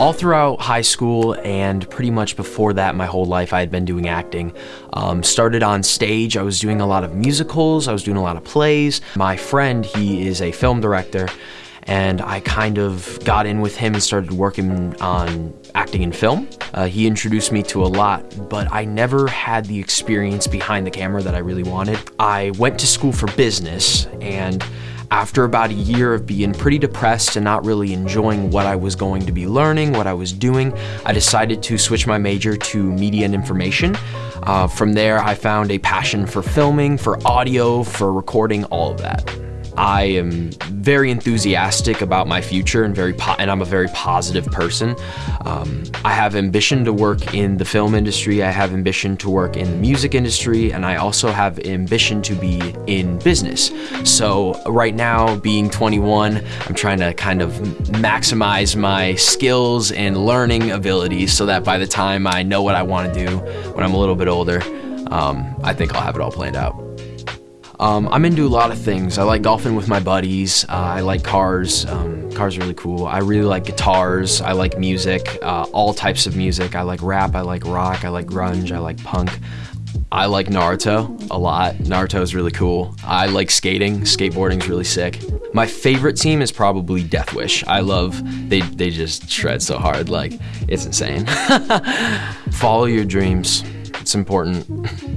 all throughout high school and pretty much before that, my whole life, I had been doing acting. Um, started on stage, I was doing a lot of musicals, I was doing a lot of plays. My friend, he is a film director, and I kind of got in with him and started working on acting in film. Uh, he introduced me to a lot, but I never had the experience behind the camera that I really wanted. I went to school for business, and after about a year of being pretty depressed and not really enjoying what I was going to be learning, what I was doing, I decided to switch my major to media and information. Uh, from there, I found a passion for filming, for audio, for recording, all of that. I am very enthusiastic about my future and very and I'm a very positive person. Um, I have ambition to work in the film industry. I have ambition to work in the music industry, and I also have ambition to be in business. So right now, being 21, I'm trying to kind of maximize my skills and learning abilities so that by the time I know what I want to do when I'm a little bit older, um, I think I'll have it all planned out. Um, I'm into a lot of things. I like golfing with my buddies. Uh, I like cars. Um, cars are really cool. I really like guitars. I like music, uh, all types of music. I like rap. I like rock. I like grunge. I like punk. I like Naruto a lot. Naruto is really cool. I like skating. Skateboarding is really sick. My favorite team is probably Death Wish. I love they they just shred so hard. Like it's insane. Follow your dreams. It's important.